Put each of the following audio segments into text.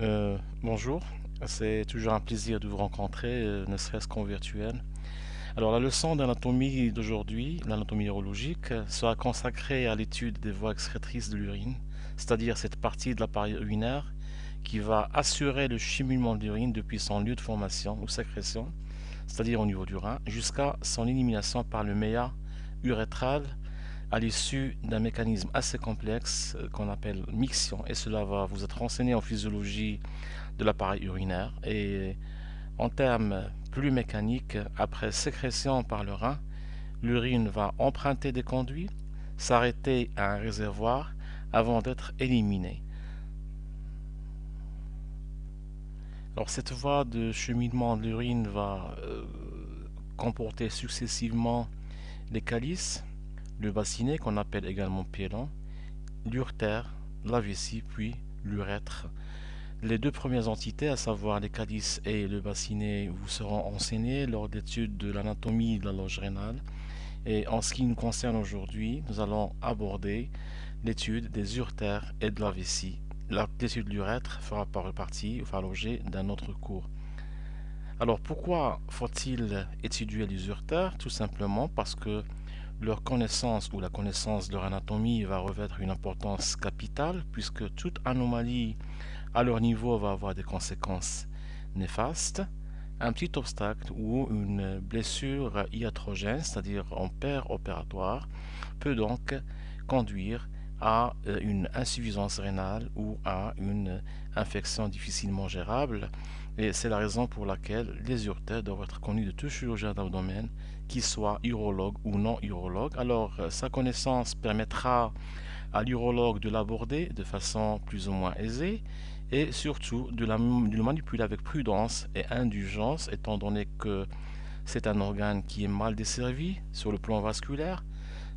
Euh, bonjour, c'est toujours un plaisir de vous rencontrer, euh, ne serait-ce qu'en virtuel. Alors la leçon d'anatomie d'aujourd'hui, l'anatomie urologique, sera consacrée à l'étude des voies excrétrices de l'urine, c'est-à-dire cette partie de l'appareil urinaire qui va assurer le cheminement de l'urine depuis son lieu de formation ou sécrétion, c'est-à-dire au niveau du rein, jusqu'à son élimination par le méa urétral à l'issue d'un mécanisme assez complexe euh, qu'on appelle mixion et cela va vous être renseigné en physiologie de l'appareil urinaire. Et en termes plus mécaniques, après sécrétion par le rein, l'urine va emprunter des conduits, s'arrêter à un réservoir avant d'être éliminée. Alors cette voie de cheminement de l'urine va euh, comporter successivement les calices, le bassinet qu'on appelle également piélon, l'urtère, la vessie, puis l'urètre. Les deux premières entités, à savoir les calices et le bassinet, vous seront enseignées lors d'études de l'anatomie de la loge rénale. Et en ce qui nous concerne aujourd'hui, nous allons aborder l'étude des urtères et de la vessie. L'étude de l'urètre fera partie, fera l'objet d'un autre cours. Alors pourquoi faut-il étudier les urtères? Tout simplement parce que leur connaissance ou la connaissance de leur anatomie va revêtre une importance capitale puisque toute anomalie à leur niveau va avoir des conséquences néfastes. Un petit obstacle ou une blessure iatrogène, c'est-à-dire en père opératoire, peut donc conduire à euh, une insuffisance rénale ou à une infection difficilement gérable. Et c'est la raison pour laquelle les urtères doivent être connus de tout chirurgien d'abdomen, qu'il soit urologue ou non urologue. Alors, euh, sa connaissance permettra à l'urologue de l'aborder de façon plus ou moins aisée et surtout de, le manipuler avec prudence et indulgence, étant donné que c'est un organe qui est mal desservi sur le plan vasculaire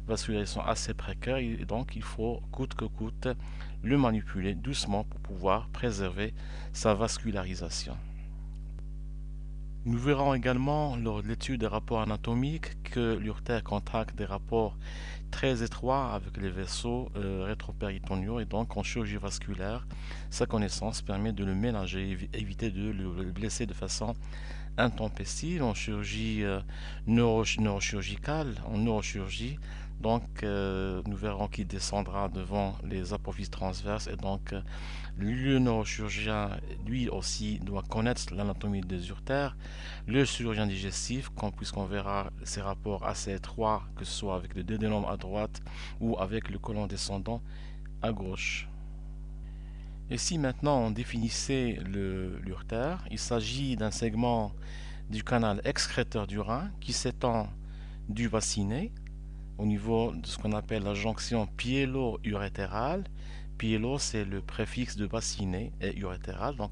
vascularisation assez précaire et donc il faut coûte que coûte le manipuler doucement pour pouvoir préserver sa vascularisation. Nous verrons également lors de l'étude des rapports anatomiques que l'urtère contracte des rapports très étroits avec les vaisseaux euh, et donc en chirurgie vasculaire, sa connaissance permet de le ménager, éviter de le blesser de façon intempestive en chirurgie euh, neurochirurgicale, en neurochirurgie, donc, euh, nous verrons qu'il descendra devant les apophyses transverses et donc euh, le neurochirurgien, lui aussi, doit connaître l'anatomie des urtères. Le chirurgien digestif, puisqu'on verra ses rapports assez étroits, que ce soit avec le dédénome à droite ou avec le colon descendant à gauche. Et si maintenant on définissait l'urtère, il s'agit d'un segment du canal excréteur du rein qui s'étend du bassinet au niveau de ce qu'on appelle la jonction piélo-urétérale. Piélo, c'est le préfixe de bassinet et urétéral. Donc,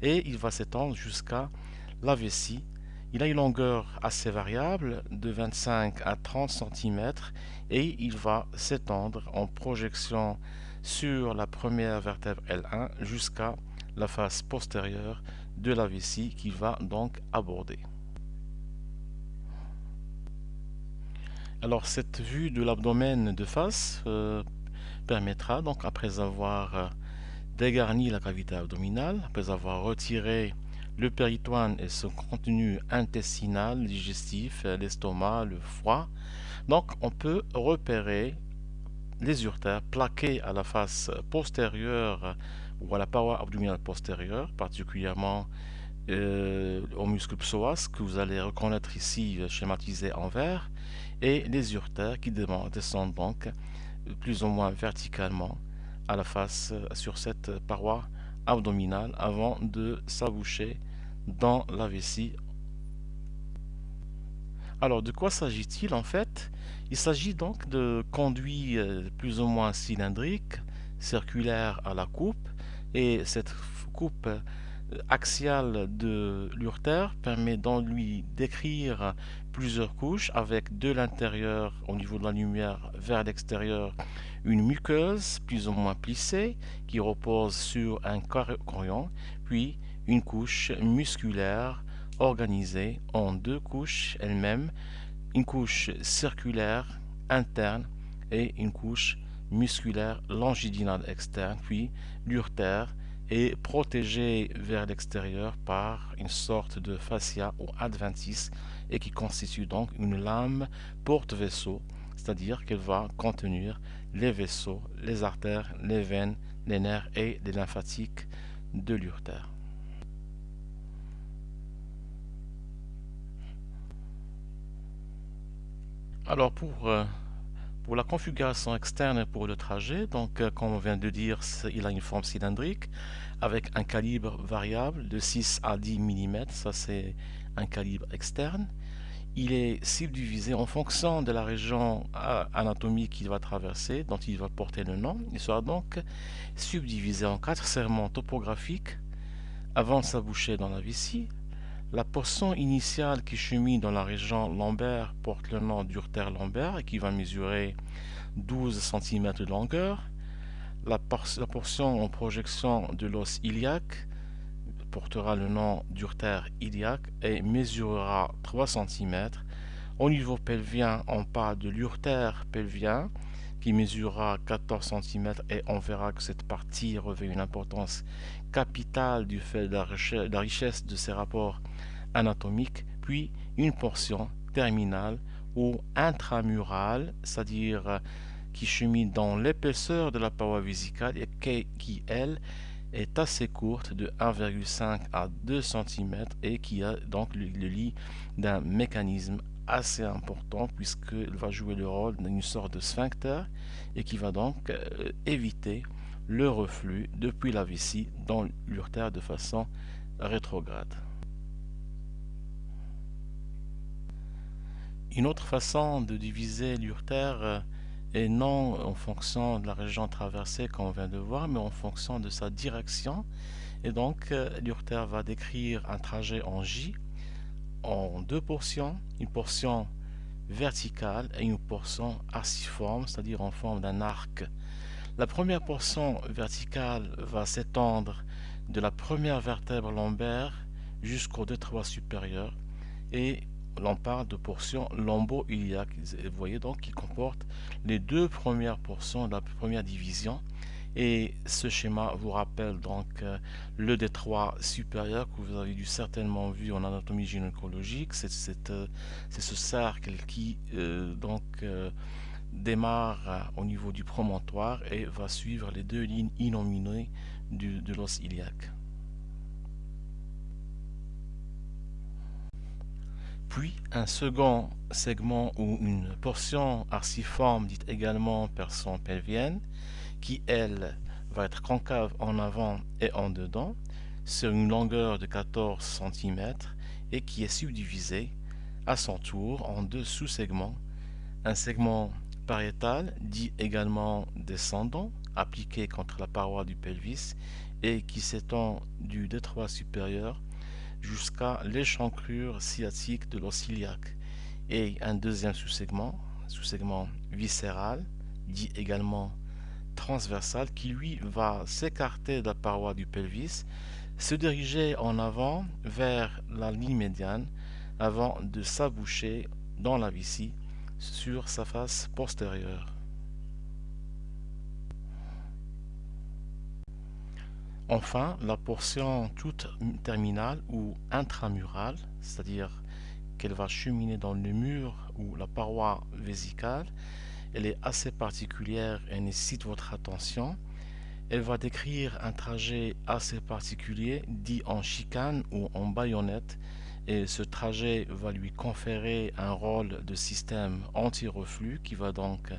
et il va s'étendre jusqu'à la vessie. Il a une longueur assez variable de 25 à 30 cm et il va s'étendre en projection sur la première vertèbre L1 jusqu'à la face postérieure de la vessie qui va donc aborder. Alors cette vue de l'abdomen de face euh, permettra donc après avoir euh, dégarni la cavité abdominale, après avoir retiré le péritoine et son contenu intestinal, digestif, euh, l'estomac, le foie, donc on peut repérer les urtères plaqués à la face postérieure ou à la paroi abdominale postérieure, particulièrement au muscle psoas que vous allez reconnaître ici schématisé en vert, et les urtères qui descendent donc plus ou moins verticalement à la face euh, sur cette paroi abdominale avant de s'aboucher dans la vessie. Alors de quoi s'agit-il en fait? Il s'agit donc de conduits euh, plus ou moins cylindriques, circulaires à la coupe, et cette coupe axiale de l'urtère permet donc lui d'écrire plusieurs couches avec de l'intérieur au niveau de la lumière vers l'extérieur une muqueuse plus ou moins plissée qui repose sur un corion puis une couche musculaire organisée en deux couches elles-mêmes une couche circulaire interne et une couche musculaire longitudinale externe puis l'urtère est protégée vers l'extérieur par une sorte de fascia ou adventice et qui constitue donc une lame porte-vaisseau, c'est-à-dire qu'elle va contenir les vaisseaux, les artères, les veines, les nerfs et les lymphatiques de l'urtère. Alors pour, euh, la configuration externe pour le trajet, donc euh, comme on vient de dire, il a une forme cylindrique avec un calibre variable de 6 à 10 mm, ça c'est un calibre externe. Il est subdivisé en fonction de la région anatomique qu'il va traverser, dont il va porter le nom. Il sera donc subdivisé en quatre serments topographiques avant de s'aboucher dans la vessie, la portion initiale qui chemine dans la région lombaire porte le nom d'urtère lombaire et qui va mesurer 12 cm de longueur. La, portion en projection de l'os iliaque portera le nom d'urtère iliaque et mesurera 3 cm. Au niveau pelvien, on parle de l'urtère pelvien qui mesurera 14 cm et on verra que cette partie revêt une importance capitale du fait de la richesse de ses rapports anatomiques, puis une portion terminale ou intramurale, c'est-à-dire euh, qui chemine dans l'épaisseur de la paroi vésicale et qui, elle, est assez courte de 1,5 à 2 cm et qui a donc le, lit d'un mécanisme assez important puisqu'elle va jouer le rôle d'une sorte de sphincter et qui va donc euh, éviter le reflux depuis la vessie dans l'urtère de façon rétrograde. Une autre façon de diviser l'urtère est non en fonction de la région traversée comme on vient de voir, mais en fonction de sa direction. Et donc euh, l'urtère va décrire un trajet en J en deux portions, une portion verticale et une portion arciforme, c'est-à-dire en forme d'un arc. La première portion verticale va s'étendre de la première vertèbre lombaire jusqu'au détroit supérieur et l'on parle de portions lombo-iliaques. Vous voyez donc qui comporte les deux premières portions de la première division. Et ce schéma vous rappelle donc euh, le détroit supérieur que vous avez dû certainement vu en anatomie gynécologique. C'est euh, ce cercle qui euh, donc démarre au niveau du promontoire et va suivre les deux lignes innominées de l'os iliaque. Puis un second segment ou une portion arciforme dite également personne pelvienne qui elle va être concave en avant et en dedans sur une longueur de 14 cm et qui est subdivisée à son tour en deux sous-segments. Un segment pariétal dit également descendant appliqué contre la paroi du pelvis et qui s'étend du détroit supérieur jusqu'à l'échancrure sciatique de l'os et un deuxième sous-segment, sous-segment viscéral, dit également transversal, qui lui va s'écarter de la paroi du pelvis, se diriger en avant vers la ligne médiane avant de s'aboucher dans la vessie sur sa face postérieure. Enfin, la portion toute terminale ou intramurale, c'est-à-dire qu'elle va cheminer dans le mur ou la paroi vésicale, elle est assez particulière et nécessite votre attention. Elle va décrire un trajet assez particulier, dit en chicane ou en baïonnette, et ce trajet va lui conférer un rôle de système anti-reflux qui va donc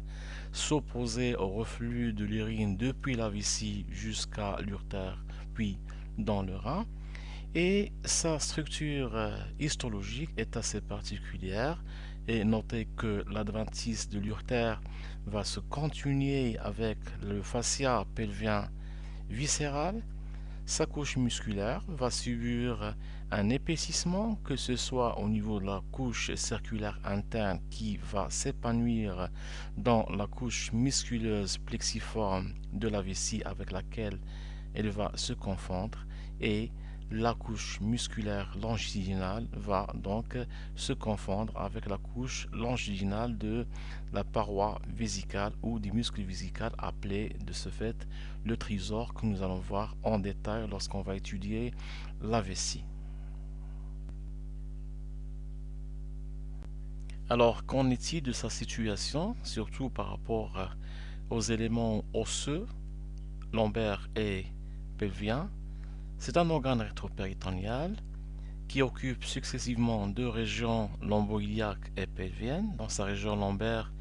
s'opposer au reflux de l'urine depuis la vessie jusqu'à l'urtère puis dans le rein. Et sa structure euh, histologique est assez particulière. Et notez que l'adventice de l'urtère va se continuer avec le fascia pelvien viscéral. Sa couche musculaire va subir un épaississement, que ce soit au niveau de la couche circulaire interne qui va s'épanouir dans la couche musculeuse plexiforme de la vessie avec laquelle elle va se confondre et la couche musculaire longitudinale va donc se confondre avec la couche longitudinale de la paroi vésicale ou du muscle vésical appelé de ce fait le trésor que nous allons voir en détail lorsqu'on va étudier la vessie. Alors, qu'en est-il de sa situation, surtout par rapport aux éléments osseux, lombaires et pelviens c'est un organe rétropéritonéal qui occupe successivement deux régions lombo-iliaques et pelviennes. Dans sa région lombaire,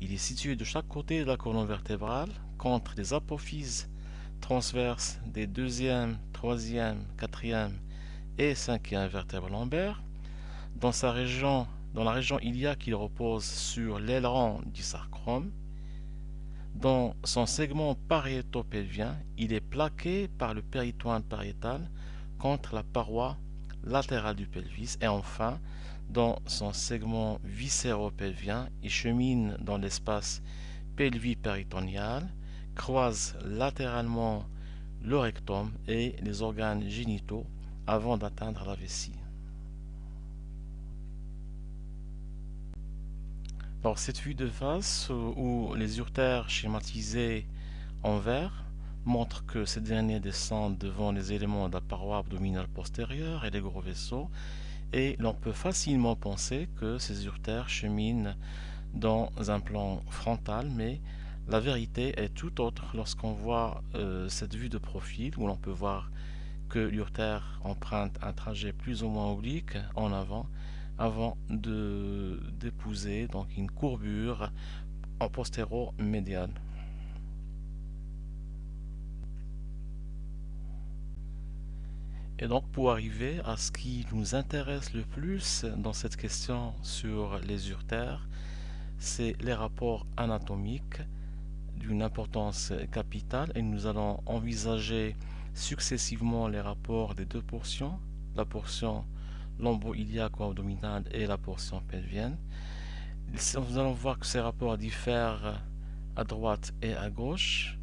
il est situé de chaque côté de la colonne vertébrale contre les apophyses transverses des deuxième, troisième, quatrième et cinquième vertèbres lombaires. Dans sa région, dans la région iliaque, il repose sur l'aileron du sarcome. Dans son segment pariéto-pelvien, il est plaqué par le péritoine pariétal contre la paroi latérale du pelvis et enfin, dans son segment viscéro-pelvien, il chemine dans l'espace pelvi-péritonial, croise latéralement le rectum et les organes génitaux avant d'atteindre la vessie. Alors cette vue de face où les urtères schématisés en vert montrent que ces derniers descendent devant les éléments de la paroi abdominale postérieure et les gros vaisseaux et l'on peut facilement penser que ces urtères cheminent dans un plan frontal mais la vérité est tout autre lorsqu'on voit euh, cette vue de profil où l'on peut voir que l'urtère emprunte un trajet plus ou moins oblique en avant avant d'épouser donc une courbure en postéro-médiane. Et donc pour arriver à ce qui nous intéresse le plus dans cette question sur les urtères, c'est les rapports anatomiques d'une importance capitale et nous allons envisager successivement les rapports des deux portions, la portion lombo-iliaque ou abdominale et la portion pelvienne. Nous allons voir que ces rapports diffèrent à droite et à gauche.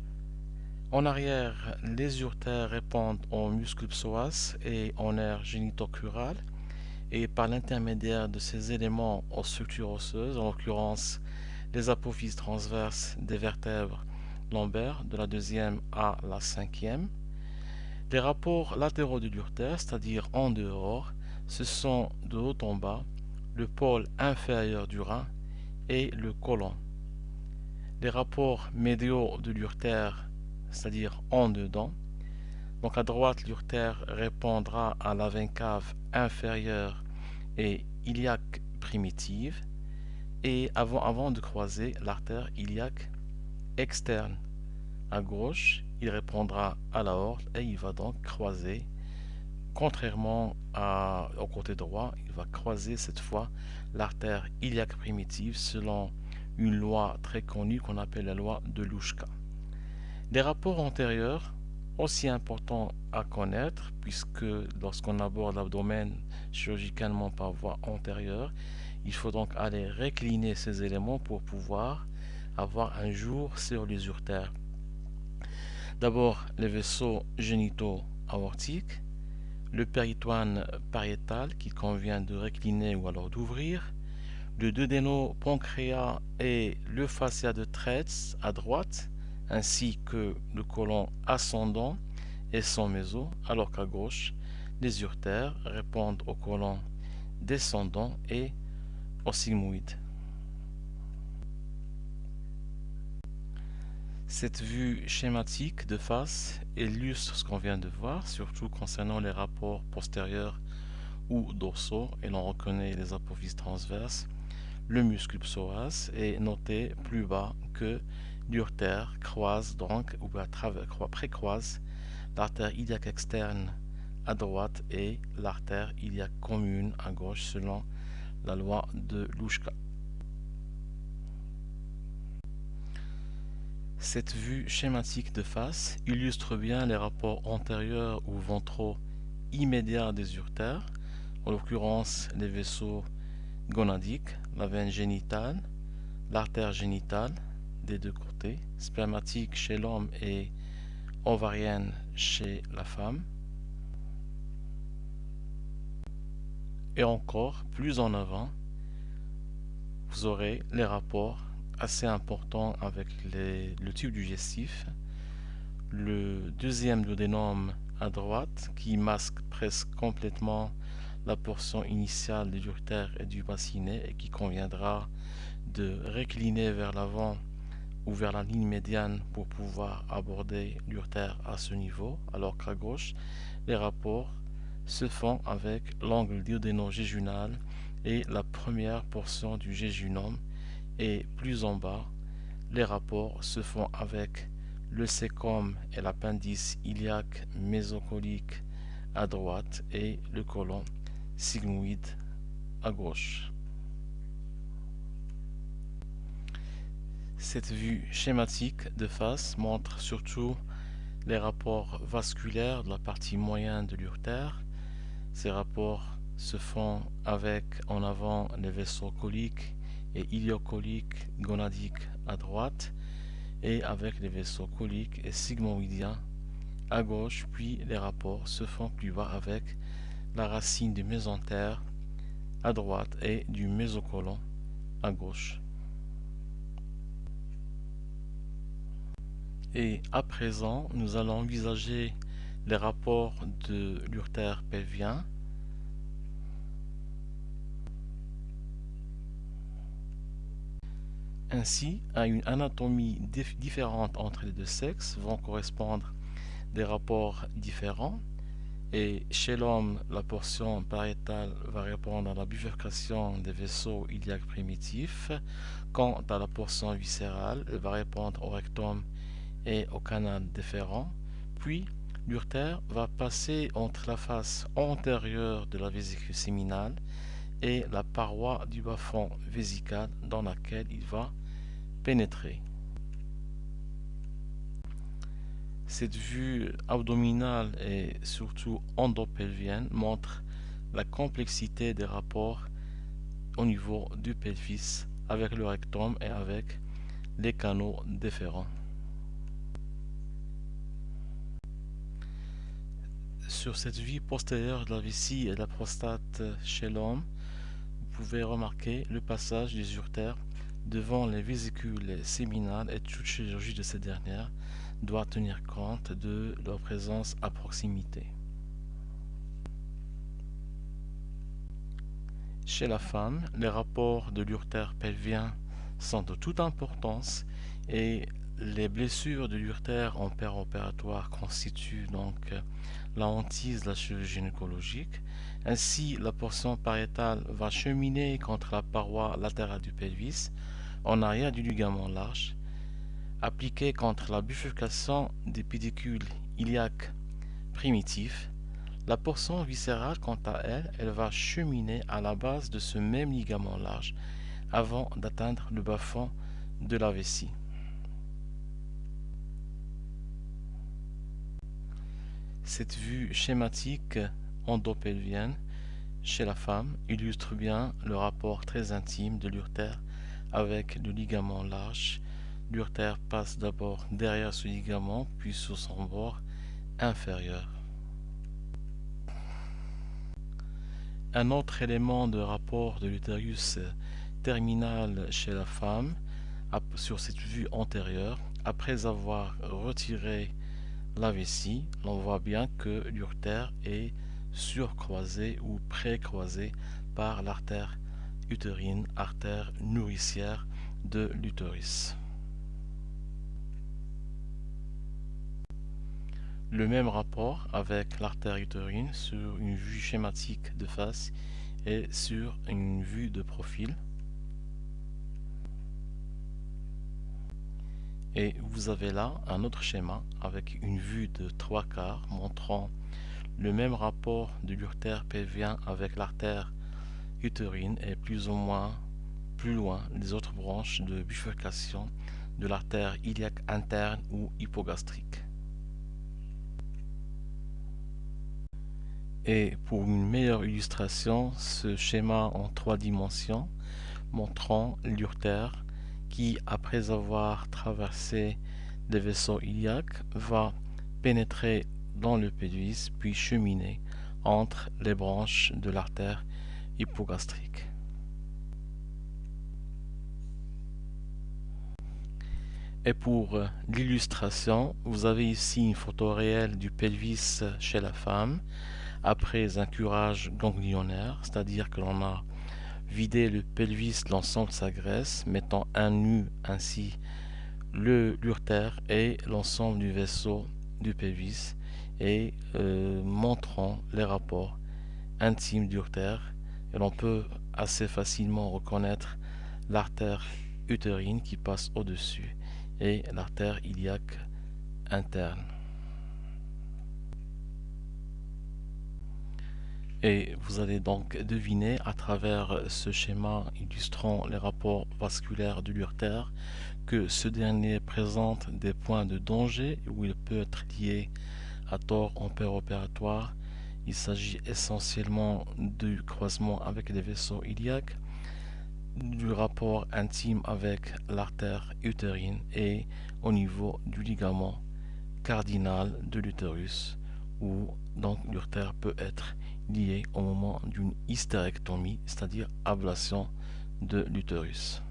En arrière, les urtères répondent aux muscles psoas et en air génitocural et par l'intermédiaire de ces éléments aux structures osseuses, en l'occurrence les apophyses transverses des vertèbres lombaires de la deuxième à la cinquième. Les rapports latéraux de l'urtère, c'est-à-dire en dehors, ce sont de haut en bas le pôle inférieur du rein et le côlon. Les rapports médiaux de l'urtère, c'est-à-dire en dedans, donc à droite l'urtère répondra à la veine cave inférieure et iliaque primitive et avant, avant de croiser l'artère iliaque externe. À gauche, il répondra à la horte et il va donc croiser Contrairement au côté droit, il va croiser cette fois l'artère iliaque primitive selon une loi très connue qu'on appelle la loi de Louchka. Des rapports antérieurs, aussi importants à connaître, puisque lorsqu'on aborde l'abdomen chirurgicalement par voie antérieure, il faut donc aller récliner ces éléments pour pouvoir avoir un jour sur les urtères. D'abord les vaisseaux génitaux aortiques, le péritoine pariétal qu'il convient de récliner ou alors d'ouvrir, le pancréas et le fascia de Tretz à droite, ainsi que le côlon ascendant et son méso, alors qu'à gauche, les urtères répondent au côlon descendant et au sigmoïde. Cette vue schématique de face illustre ce qu'on vient de voir, surtout concernant les rapports postérieurs ou dorsaux, et l'on reconnaît les apophyses transverses. Le muscle psoas est noté plus bas que l'urtère croise donc, ou précroise l'artère iliaque externe à droite et l'artère iliaque commune à gauche selon la loi de Louchka. Cette vue schématique de face illustre bien les rapports antérieurs ou ventraux immédiats des urtères, en l'occurrence les vaisseaux gonadiques, la veine génitale, l'artère génitale des deux côtés, spermatique chez l'homme et ovarienne chez la femme. Et encore plus en avant, vous aurez les rapports assez importants avec le tube digestif, le deuxième duodénum à droite qui masque presque complètement la portion initiale de l'urtère et du bassinet et qui conviendra de récliner vers l'avant ou vers la ligne médiane pour pouvoir aborder l'urtère à ce niveau, alors qu'à gauche, les rapports se font avec l'angle duodéno-jéjunal et la première portion du jéjunum et plus en bas, les rapports se font avec le sécom et l'appendice iliaque mésocolique à droite et le côlon sigmoïde à gauche. Cette vue schématique de face montre surtout les rapports vasculaires de la partie moyenne de l'urtère. Ces rapports se font avec en avant les vaisseaux coliques et iliocoliques gonadiques à droite et avec les vaisseaux coliques et sigmoïdiens à gauche, puis les rapports se font plus bas avec la racine du mésentère à droite et du mésocolon à gauche. Et à présent, nous allons envisager les rapports de l'urtère pelvien Ainsi, à une anatomie différente entre les deux sexes vont correspondre des rapports différents. Et chez l'homme, la portion pariétale va répondre à la bifurcation des vaisseaux iliaques primitifs. Quant à la portion viscérale, elle va répondre au rectum et au canal déférent. Puis, l'urtère va passer entre la face antérieure de la vésicule séminale et la paroi du bas-fond vésical dans laquelle il va pénétrer. Cette vue abdominale et surtout endopelvienne montre la complexité des rapports au niveau du pelvis avec le rectum et avec les canaux déférents. Sur cette vue postérieure de la vessie et de la prostate chez l'homme, vous pouvez remarquer le passage des urtères devant les vésicules séminales et toute chirurgie de ces dernières doit tenir compte de leur présence à proximité. Chez la femme, les rapports de l'urtère pelvien sont de toute importance et les blessures de l'urtère en opératoire constituent donc la hantise de la chirurgie gynécologique. Ainsi, la portion pariétale va cheminer contre la paroi latérale du pelvis en arrière du ligament large, appliqué contre la bifurcation des pédicules iliaques primitifs. La portion viscérale, quant à elle, elle va cheminer à la base de ce même ligament large avant d'atteindre le bas-fond de la vessie. Cette vue schématique endopelvienne chez la femme illustre bien le rapport très intime de l'urtère avec le ligament large. L'urtère passe d'abord derrière ce ligament, puis sur son bord inférieur. Un autre élément de rapport de l'utérus terminal chez la femme, sur cette vue antérieure, après avoir retiré la vessie, l'on voit bien que l'urtère est surcroisé ou précroisé par l'artère artère nourricière de l'utérus. Le même rapport avec l'artère utérine sur une vue schématique de face et sur une vue de profil. Et vous avez là un autre schéma avec une vue de trois quarts montrant le même rapport de l'urtère pelvien avec l'artère utérine et plus ou moins plus loin les autres branches de bifurcation de l'artère iliaque interne ou hypogastrique. Et pour une meilleure illustration, ce schéma en trois dimensions montrant l'urtère qui, après avoir traversé les vaisseaux iliaques, va pénétrer dans le pénis puis cheminer entre les branches de l'artère hypogastrique. Et pour euh, l'illustration, vous avez ici une photo réelle du pelvis chez la femme après un curage ganglionnaire, c'est-à-dire que l'on a vidé le pelvis l'ensemble de sa graisse, mettant un nu ainsi le l'urtère et l'ensemble du vaisseau du pelvis et euh, montrant les rapports intimes d'urtère et l'on peut assez facilement reconnaître l'artère utérine qui passe au-dessus et l'artère iliaque interne. Et vous allez donc deviner à travers ce schéma illustrant les rapports vasculaires de l'urtère que ce dernier présente des points de danger où il peut être lié à tort en opératoire. Il s'agit essentiellement du croisement avec les vaisseaux iliaques, du rapport intime avec l'artère utérine et au niveau du ligament cardinal de l'utérus où donc l'urtère peut être lié au moment d'une hystérectomie, c'est-à-dire ablation de l'utérus.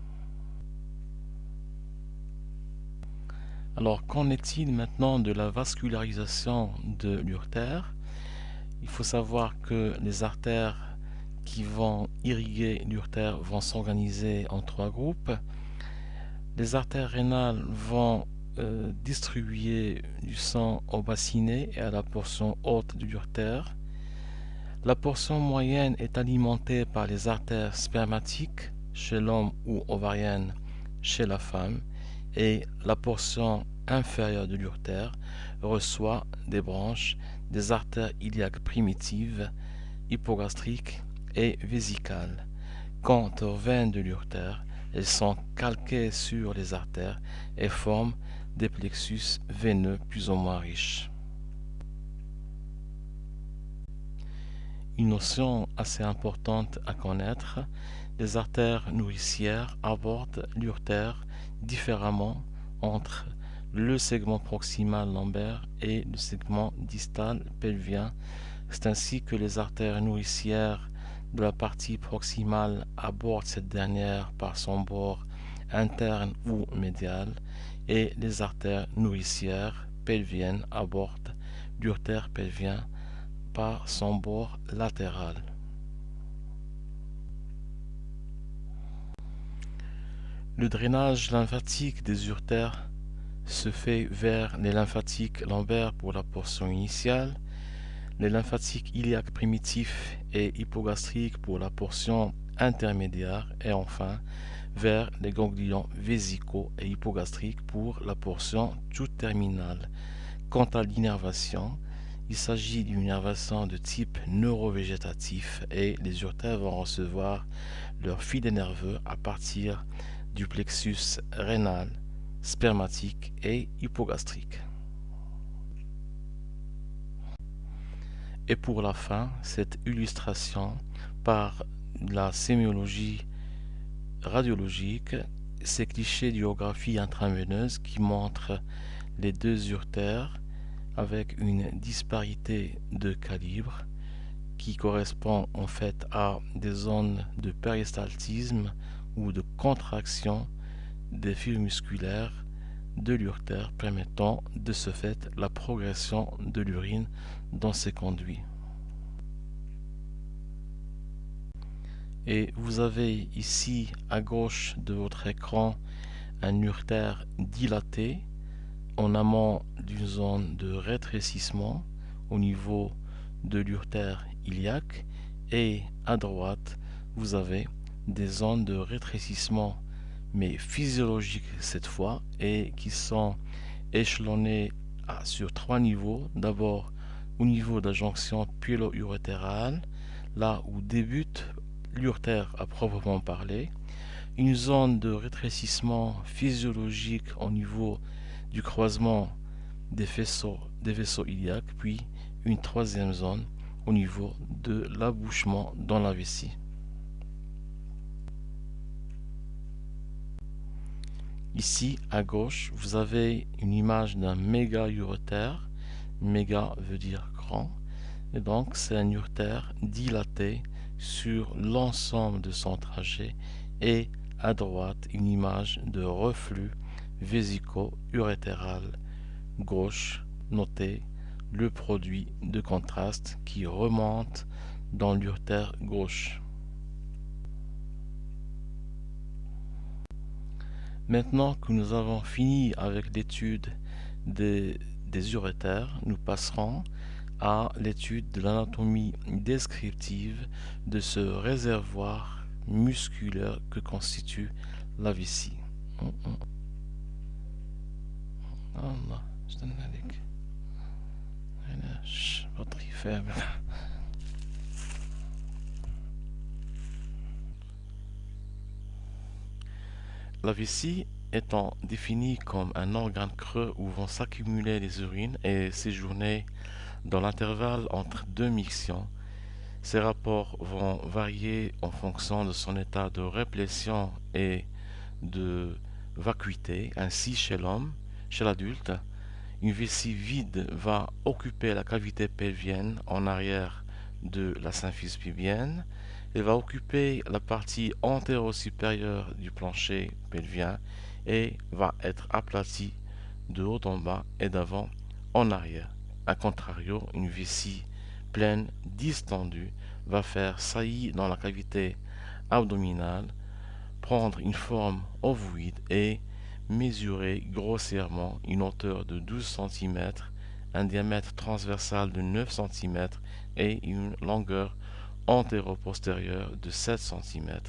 Alors qu'en est-il maintenant de la vascularisation de l'urtère? Il faut savoir que les artères qui vont irriguer l'urtère vont s'organiser en trois groupes. Les artères rénales vont euh, distribuer du sang au bassinet et à la portion haute de l'urtère. La portion moyenne est alimentée par les artères spermatiques chez l'homme ou ovariennes chez la femme et la portion inférieure de l'urtère reçoit des branches des artères iliaques primitives, hypogastriques et vésicales. Quant aux veines de l'urtère, elles sont calquées sur les artères et forment des plexus veineux plus ou moins riches. Une notion assez importante à connaître, les artères nourricières abordent l'urtère différemment entre le segment proximal lombaire et le segment distal pelvien. C'est ainsi que les artères nourricières de la partie proximale abordent cette dernière par son bord interne ou médial et les artères nourricières pelviennes abordent l'urtère pelvien par son bord latéral. Le drainage lymphatique des urtères se fait vers les lymphatiques lombaires pour la portion initiale, les lymphatiques iliaques primitifs et hypogastriques pour la portion intermédiaire. Et enfin vers les ganglions vésicaux et hypogastriques pour la portion toute terminale. Quant à l'innervation, il s'agit d'une innervation de type neurovégétatif et les urtères vont recevoir leur filet nerveux à partir du plexus rénal, spermatique et hypogastrique. Et pour la fin, cette illustration par la sémiologie radiologique, ces clichés d'iographie intraveineuse qui montrent les deux urtères avec une disparité de calibre qui correspond en fait à des zones de péristaltisme ou de contraction des fibres musculaires de l'urtère permettant de ce fait la progression de l'urine dans ces conduits. Et vous avez ici à gauche de votre écran un urtère dilaté en amont d'une zone de rétrécissement au niveau de l'urtère iliaque et à droite vous avez des zones de rétrécissement mais physiologiques cette fois et qui sont échelonnées sur trois niveaux. D'abord au niveau de la jonction puélo-urétérale là où débute l'urtère à proprement parler. Une zone de rétrécissement physiologique au niveau du croisement des des vaisseaux iliaques puis une troisième zone au niveau de l'abouchement dans la vessie Ici, à gauche, vous avez une image d'un méga uretère. Méga veut dire grand. Et donc, c'est un uretère dilaté sur l'ensemble de son trajet et à droite une image de reflux vésico-urétéral gauche noté le produit de contraste qui remonte dans l'urtère gauche. Maintenant que nous avons fini avec l'étude des, des nous passerons à l'étude de l'anatomie descriptive de ce réservoir musculaire que constitue la vessie. La vessie étant définie comme un organe creux où vont s'accumuler les urines et séjourner dans l'intervalle entre deux mictions, ces rapports vont varier en fonction de son état de réplétion et de vacuité. Ainsi, chez l'homme, chez l'adulte, une vessie vide va occuper la cavité pelvienne en arrière de la symphyse pubienne et va occuper la partie antéro-supérieure du plancher pelvien et va être aplatie de haut en bas et d'avant en arrière. A contrario, une vessie pleine distendue va faire saillie dans la cavité abdominale, prendre une forme ovoïde et mesurer grossièrement une hauteur de 12 cm, un diamètre transversal de 9 cm et une longueur antéro-postérieure de 7 cm.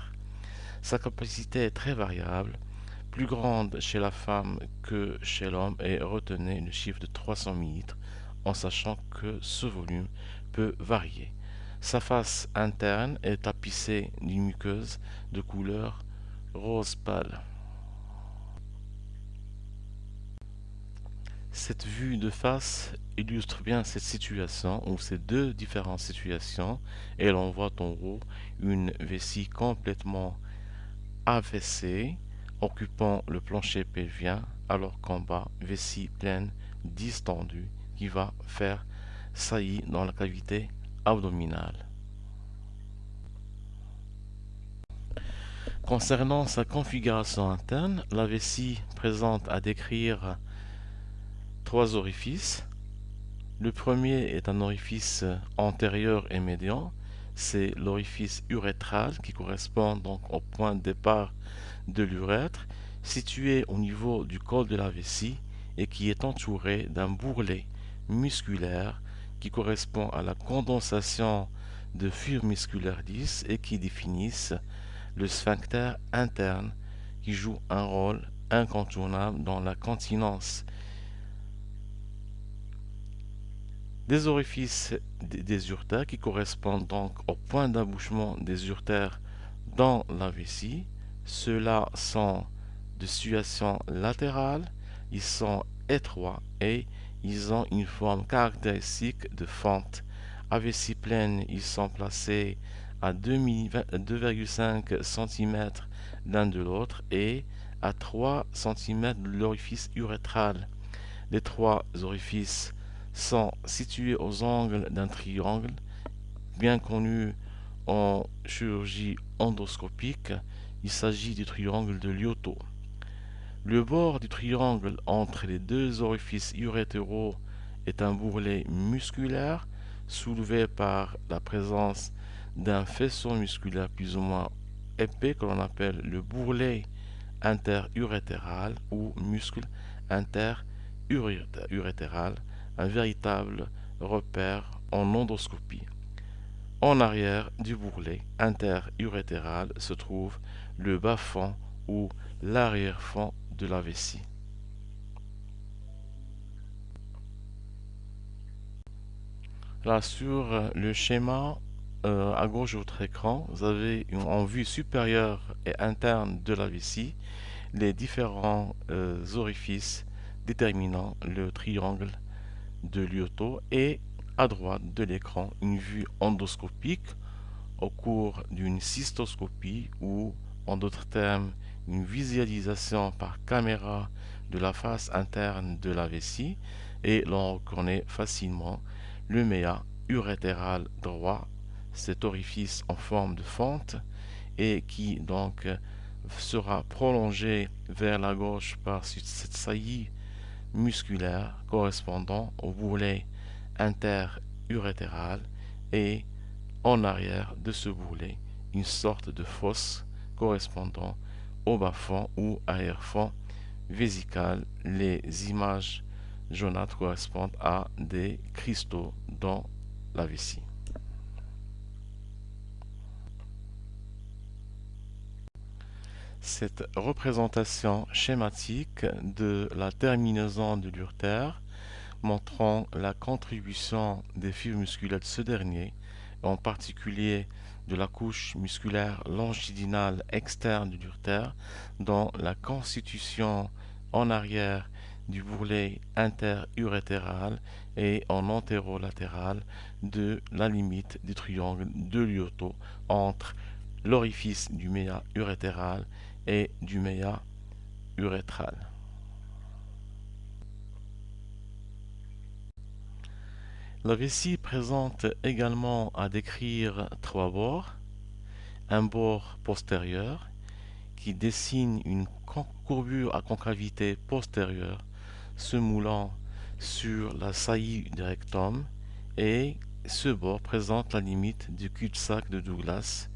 Sa capacité est très variable, plus grande chez la femme que chez l'homme et retenez le chiffre de 300 ml en sachant que ce volume peut varier. Sa face interne est tapissée d'une muqueuse de couleur rose pâle. Cette vue de face illustre bien cette situation ou ces deux différentes situations et l'on voit en haut une vessie complètement affaissée occupant le plancher pelvien alors qu'en bas vessie pleine distendue qui va faire saillie dans la cavité abdominale. Concernant sa configuration interne, la vessie présente à décrire trois orifices. Le premier est un orifice antérieur et médian, c'est l'orifice urétral qui correspond donc au point de départ de l'urètre, situé au niveau du col de la vessie et qui est entouré d'un bourrelet musculaire qui correspond à la condensation de fibres musculaires 10 et qui définissent le sphincter interne qui joue un rôle incontournable dans la continence. Des orifices des urtères qui correspondent donc au point d'abouchement des urtères dans la vessie. Ceux-là sont de situation latérale, ils sont étroits et ils ont une forme caractéristique de fente. À vessie pleine, ils sont placés à 2,5 cm l'un de l'autre et à 3 cm de l'orifice urétral. Les trois orifices sont situés aux angles d'un triangle, bien connu en chirurgie endoscopique. Il s'agit du triangle de Lyoto. Le bord du triangle entre les deux orifices urétéraux est un bourrelet musculaire soulevé par la présence d'un faisceau musculaire plus ou moins épais que l'on appelle le bourrelet interurétéral ou muscle interurétéral, un véritable repère en endoscopie. En arrière du bourrelet interurétéral se trouve le bas-fond ou l'arrière-fond de la vessie. Là sur le schéma euh, à gauche de votre écran, vous avez en vue supérieure et interne de la vessie les différents euh, orifices déterminant le triangle de Lyoto et à droite de l'écran une vue endoscopique au cours d'une cystoscopie ou en d'autres termes une visualisation par caméra de la face interne de la vessie et l'on reconnaît facilement le méa urétéral droit. Cet orifice en forme de fente et qui donc sera prolongé vers la gauche par cette saillie musculaire correspondant au bourrelet interurétéral et en arrière de ce bourrelet une sorte de fosse correspondant au bas-fond ou arrière-fond vésical. Les images jaunâtres correspondent à des cristaux dans la vessie. Cette représentation schématique de la terminaison de l'urtère montrant la contribution des fibres musculaires de ce dernier, en particulier de la couche musculaire longitudinale externe de l'urtère, dans la constitution en arrière du bourrelet interurétéral et en antérolatéral de la limite du triangle de Lyoto entre l'orifice du méa urétéral et du méa urétral. La vessie présente également à décrire trois bords. Un bord postérieur qui dessine une courbure à concavité postérieure se moulant sur la saillie du rectum et ce bord présente la limite du cul-de-sac de Douglas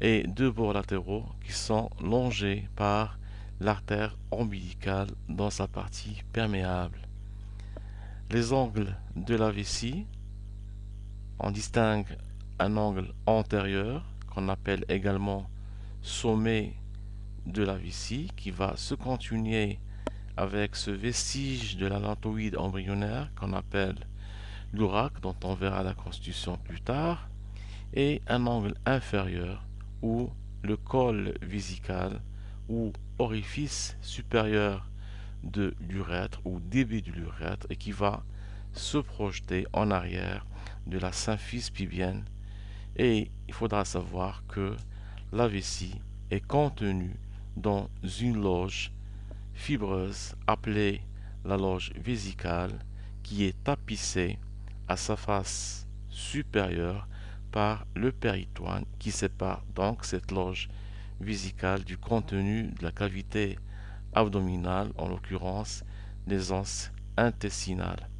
et deux bords latéraux qui sont longés par l'artère ombilicale dans sa partie perméable. Les angles de la vessie, on distingue un angle antérieur qu'on appelle également sommet de la vessie qui va se continuer avec ce vestige de la lantoïde embryonnaire qu'on appelle l'ourac dont on verra la constitution plus tard et un angle inférieur ou le col vésical ou orifice supérieur de l'urètre ou début de l'urètre et qui va se projeter en arrière de la symphyse pubienne et il faudra savoir que la vessie est contenue dans une loge fibreuse appelée la loge vésicale qui est tapissée à sa face supérieure par le péritoine qui sépare donc cette loge vésicale du contenu de la cavité abdominale, en l'occurrence les anses intestinales.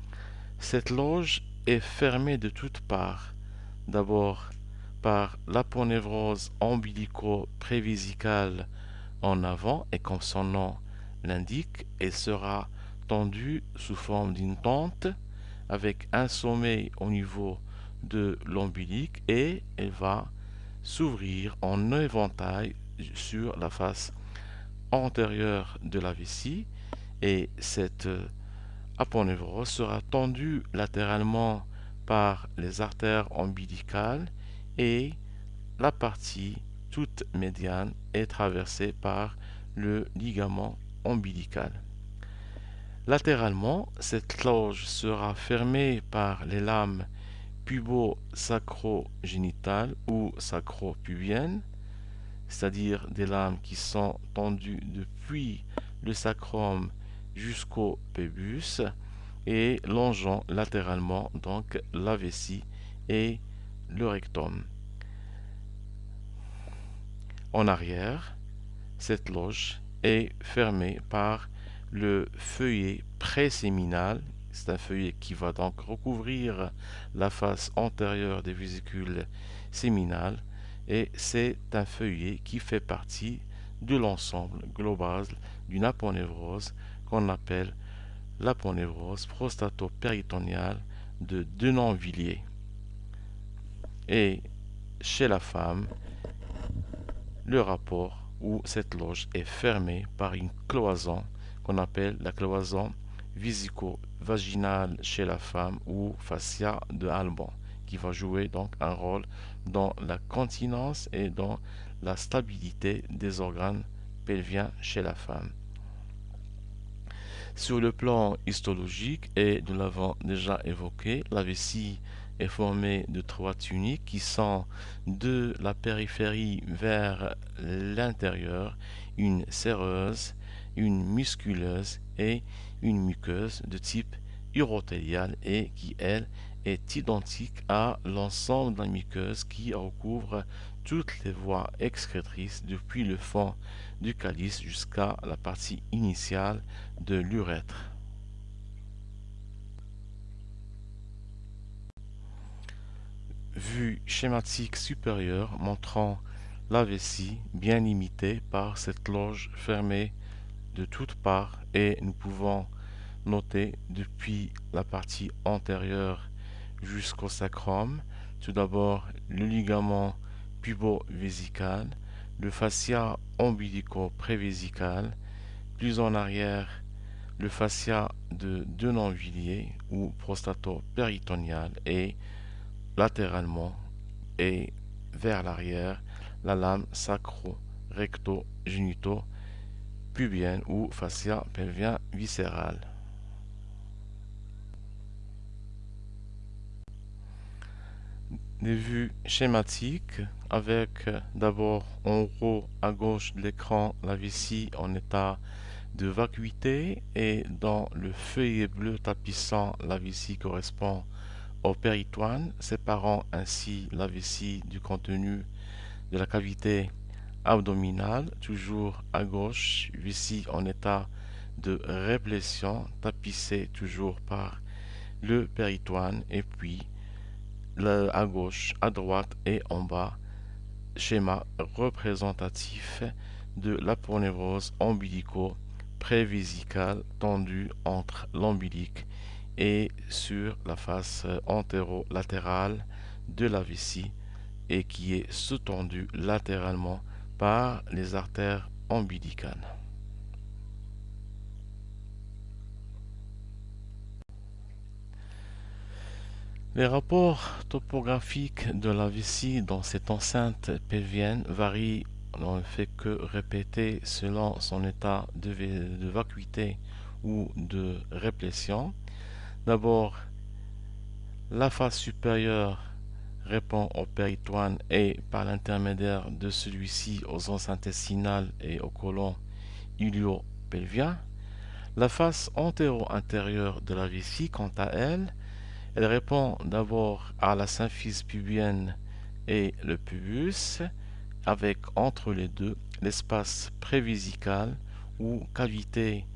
Cette loge est fermée de toutes parts, d'abord par l'aponevrose ombilico-prévésicale en avant et comme son nom l'indique, elle sera tendue sous forme d'une tente avec un sommet au niveau de l'ombilique et elle va s'ouvrir en éventail sur la face antérieure de la vessie et cette aponevrose sera tendue latéralement par les artères ombilicales et la partie toute médiane est traversée par le ligament ombilical. Latéralement, cette loge sera fermée par les lames pubo-sacro-génitales ou sacro-pubiennes, c'est-à-dire des lames qui sont tendues depuis le sacrum jusqu'au pubis et longeant latéralement donc la vessie et le rectum. En arrière, cette loge est fermée par le feuillet préséminal c'est un feuillet qui va donc recouvrir la face antérieure des vésicules séminales et c'est un feuillet qui fait partie de l'ensemble global d'une aponevrose qu'on appelle l'aponevrose prostato-péritoniale de Denonvilliers. Et chez la femme, le rapport où cette loge est fermée par une cloison qu'on appelle la cloison visico-vaginale chez la femme ou fascia de Alban, qui va jouer donc un rôle dans la continence et dans la stabilité des organes pelviens chez la femme. Sur le plan histologique, et nous l'avons déjà évoqué, la vessie est formée de trois tuniques qui sont de la périphérie vers l'intérieur, une séreuse, une musculeuse et une muqueuse de type urotéliale et qui, elle, est identique à l'ensemble de la muqueuse qui recouvre toutes les voies excrétrices depuis le fond du calice jusqu'à la partie initiale de l'urètre. Vue schématique supérieure montrant la vessie bien limitée par cette loge fermée de toutes parts et nous pouvons noter depuis la partie antérieure jusqu'au sacrum. Tout d'abord le ligament pubo-vésical, le fascia ombilico-prévésical, plus en arrière le fascia de Denonvilliers ou prostato-péritonial et latéralement et vers l'arrière la lame sacro-recto-génito-pubienne ou fascia pelvien viscéral. Des vues schématiques avec d'abord en haut à gauche de l'écran la vessie en état de vacuité et dans le feuillet bleu tapissant la vessie correspond au péritoine, séparant ainsi la vessie du contenu de la cavité abdominale, toujours à gauche, vessie en état de réplétion, tapissée toujours par le péritoine, et puis à gauche, à droite et en bas, schéma représentatif de l'aponevrose ombilico-prévésicale tendue entre l'ombilique et sur la face antérolatérale de la vessie et qui est sous-tendue latéralement par les artères ombilicales. Les rapports topographiques de la vessie dans cette enceinte pelvienne varient, on ne fait que répéter selon son état de, vacuité ou de réplétion. D'abord, la face supérieure répond au péritoine et par l'intermédiaire de celui-ci aux os intestinales et au côlon ilio-pelvien. La face antéro-intérieure de la vessie, quant à elle, elle répond d'abord à la symphyse pubienne et le pubus, avec entre les deux l'espace prévisical ou cavité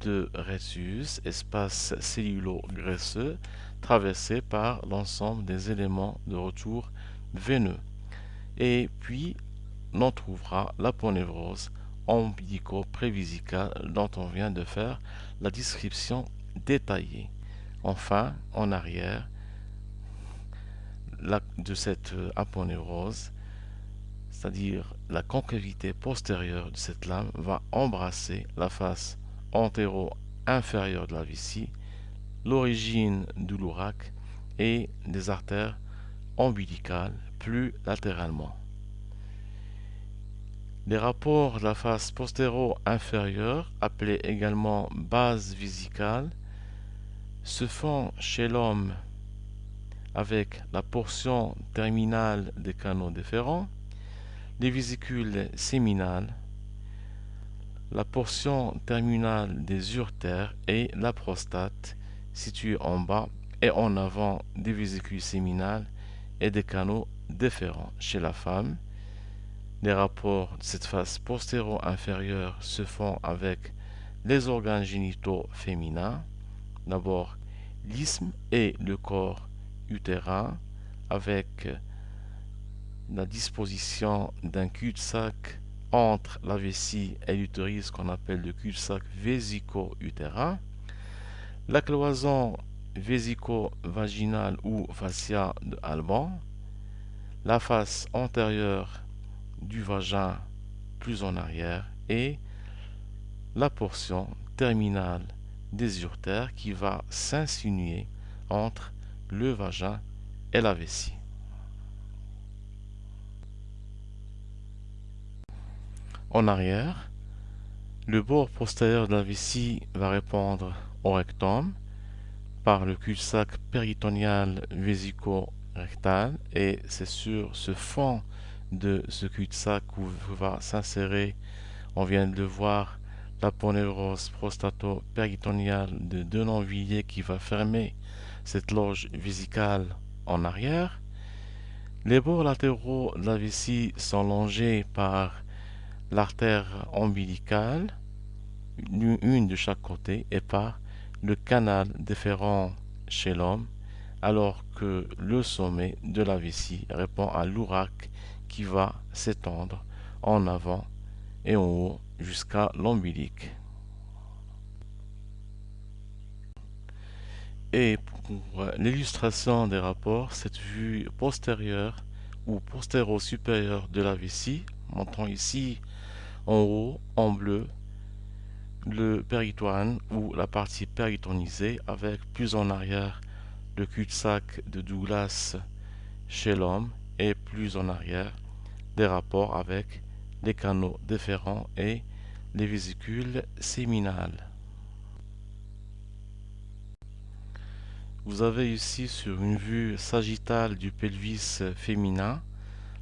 de Rhésus, espace cellulo-graisseux, traversé par l'ensemble des éléments de retour veineux. Et puis, l'on trouvera l'aponevrose ombilico-prévisicale dont on vient de faire la description détaillée. Enfin, en arrière de cette aponevrose, c'est-à-dire la concavité postérieure de cette lame va embrasser la face antéro-inférieure de la vessie, l'origine du lourac et des artères ombilicales plus latéralement. Les rapports de la face postéro-inférieure, appelés également base vésicale, se font chez l'homme avec la portion terminale des canaux déférents, les vésicules séminales, la portion terminale des urtères et la prostate située en bas et en avant des vésicules séminales et des canaux déférents. Chez la femme, les rapports de cette face postéro-inférieure se font avec les organes génitaux féminins, d'abord l'isthme et le corps utérin avec la disposition d'un cul-de-sac entre la vessie et l'utérus qu'on appelle le cul-de-sac vésico-utérin, la cloison vésico-vaginale ou fascia de Alban, la face antérieure du vagin plus en arrière et la portion terminale des urtères qui va s'insinuer entre le vagin et la vessie. En arrière, le bord postérieur de la vessie va répondre au rectum par le cul-de-sac péritonial vésico-rectal et c'est sur ce fond de ce cul-de-sac où va s'insérer, on vient de le voir, la ponévrose prostato-péritoniale de Denonvilliers qui va fermer cette loge vésicale en arrière. Les bords latéraux de la vessie sont longés par l'artère ombilicale, une de chaque côté, et par le canal déférent chez l'homme, alors que le sommet de la vessie répond à l'ourac qui va s'étendre en avant et en haut jusqu'à l'ombilique. Et pour l'illustration des rapports, cette vue postérieure ou postéro-supérieure de la vessie, montrant ici en haut, en bleu, le péritoine ou la partie péritonisée avec plus en arrière le cul-de-sac de Douglas chez l'homme et plus en arrière des rapports avec les canaux déférents et les vésicules séminales. Vous avez ici sur une vue sagittale du pelvis féminin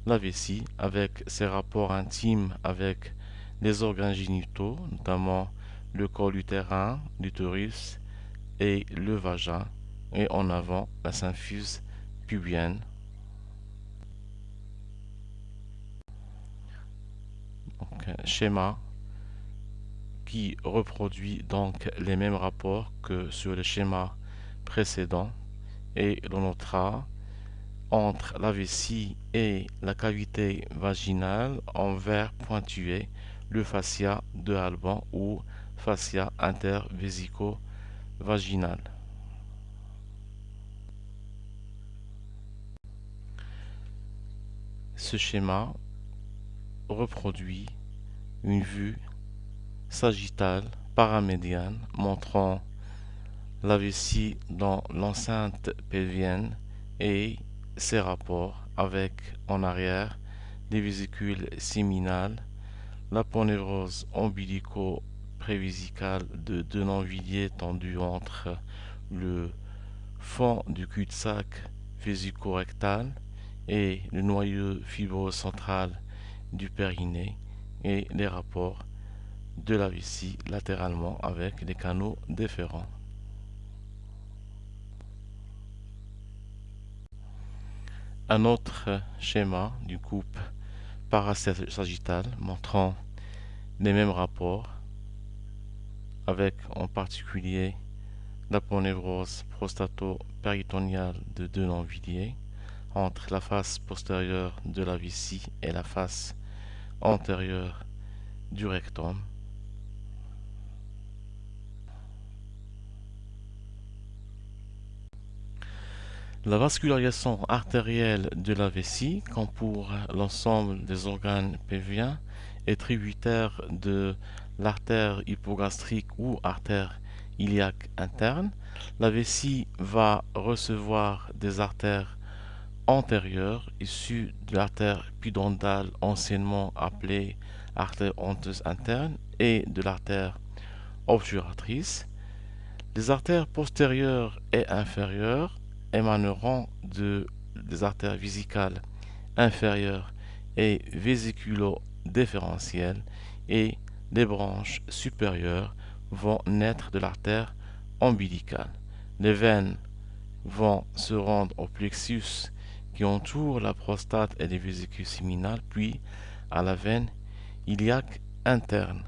la vessie avec ses rapports intimes avec les organes génitaux, notamment le col utérin, l'utérus et le vagin, et en avant la symphyse pubienne. schéma qui reproduit donc les mêmes rapports que sur le schéma précédent et l'on notera entre la vessie et la cavité vaginale en vert pointué le fascia de Alban ou fascia intervésico-vaginal. Ce schéma reproduit une vue sagittale paramédiane montrant la vessie dans l'enceinte pelvienne et ses rapports avec en arrière les vésicules séminales, la ponévrose ombilico-prévésicale de Denonvilliers tendue entre le fond du cul-de-sac vésico-rectal et le noyau fibreux central du périnée et les rapports de la vessie latéralement avec les canaux déférents. Un autre schéma du coupe parasagittal montrant les mêmes rapports avec en particulier la ponévrose prostato-péritoniale de Denonvilliers entre la face postérieure de la vessie et la face antérieure du rectum. La vascularisation artérielle de la vessie, comme pour l'ensemble des organes pelviens, est tributaire de l'artère hypogastrique ou artère iliaque interne. La vessie va recevoir des artères antérieure issue de l'artère pudendale anciennement appelée artère honteuse interne et de l'artère obturatrice. Les artères postérieures et inférieures émaneront de, des artères vésicales inférieures et vésiculo-différentielles et les branches supérieures vont naître de l'artère ombilicale. Les veines vont se rendre au plexus qui entoure la prostate et les vésicules séminales, puis à la veine iliaque interne.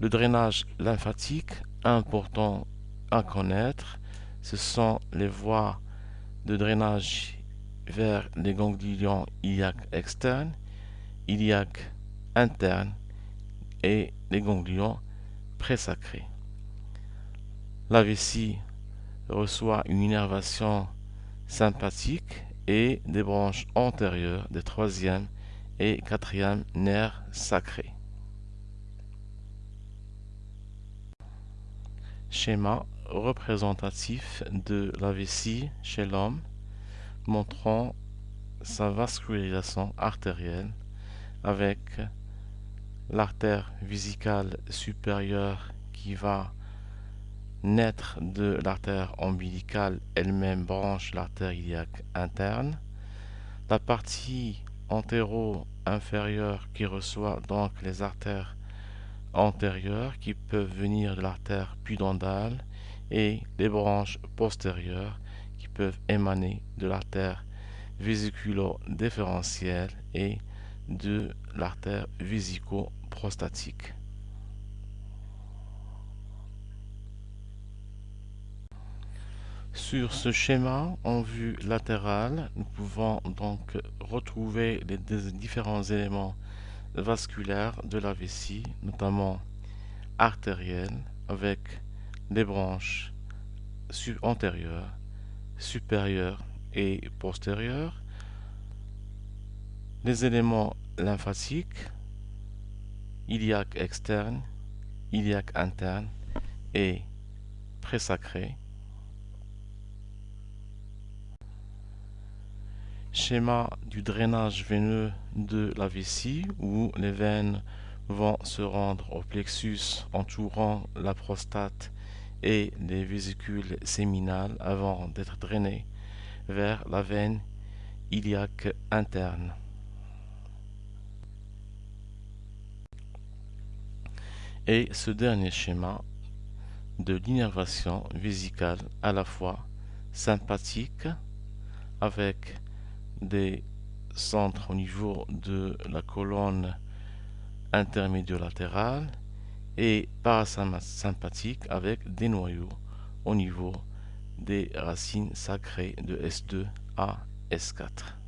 Le drainage lymphatique, important à connaître, ce sont les voies de drainage vers les ganglions iliaques externes, iliaques internes et les ganglions présacrés. La vessie reçoit une innervation sympathique et des branches antérieures des troisième et quatrième nerfs sacrés. Schéma représentatif de la vessie chez l'homme montrant sa vascularisation artérielle avec l'artère vésicale supérieure qui va naître de l'artère ombilicale elle-même branche l'artère iliaque interne. La partie antéro-inférieure qui reçoit donc les artères antérieures qui peuvent venir de l'artère pudendale et les branches postérieures qui peuvent émaner de l'artère vésiculo-déférentielle et de l'artère vésico-prostatique. Sur ce schéma en vue latérale, nous pouvons donc retrouver les différents éléments vasculaires de la vessie, notamment artérielle, avec les branches antérieures, supérieures et postérieures, les éléments lymphatiques, iliaque externe, iliaque interne et présacré, Schéma du drainage veineux de la vessie où les veines vont se rendre au plexus entourant la prostate et les vésicules séminales avant d'être drainées vers la veine iliaque interne. Et ce dernier schéma de l'innervation vésicale à la fois sympathique avec des centres au niveau de la colonne intermédio-latérale et parasympathique avec des noyaux au niveau des racines sacrées de S2 à S4.